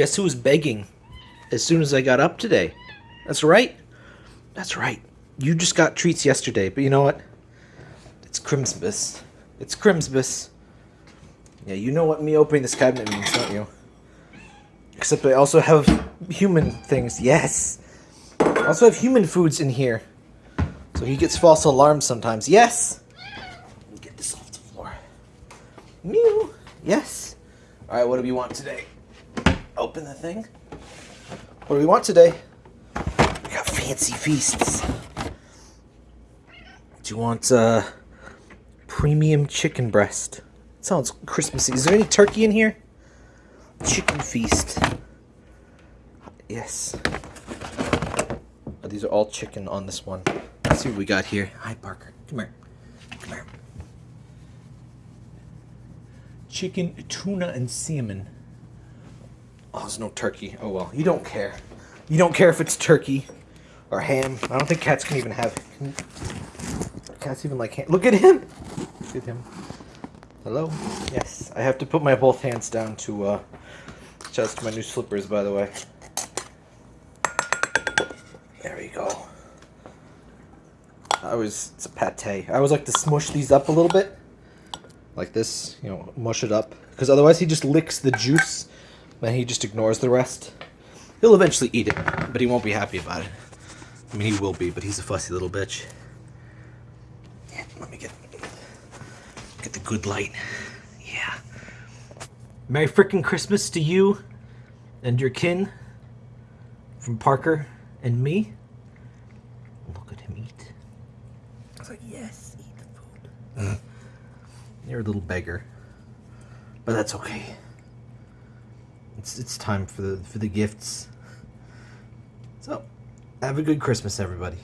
Guess who was begging as soon as I got up today? That's right. That's right. You just got treats yesterday, but you know what? It's Christmas. It's Christmas. Yeah, you know what me opening this cabinet means, don't you? Except I also have human things. Yes. I also have human foods in here. So he gets false alarms sometimes. Yes. Let me get this off the floor. Mew. Yes. All right, what do we want today? Open the thing. What do we want today? We got fancy feasts. Do you want uh, premium chicken breast? sounds Christmassy. Is there any turkey in here? Chicken feast. Yes. Oh, these are all chicken on this one. Let's see what we got here. Hi, Parker. Come here. Come here. Chicken, tuna, and salmon. Oh, there's no turkey. Oh well, you don't care. You don't care if it's turkey or ham. I don't think cats can even have. Cats even like ham? Look at him. Look at him. Hello. Yes, I have to put my both hands down to uh, adjust my new slippers. By the way. There we go. I was it's a pate. I always like to smush these up a little bit, like this. You know, mush it up because otherwise he just licks the juice, and he just ignores the rest. He'll eventually eat it, but he won't be happy about it. I mean, he will be, but he's a fussy little bitch. Yeah, let me get get the good light. Yeah. Merry frickin' Christmas to you and your kin from Parker and me. Look at him eat. I was like, yes, eat the food. Mm. You're a little beggar, but that's okay. It's it's time for the for the gifts. So, have a good Christmas, everybody.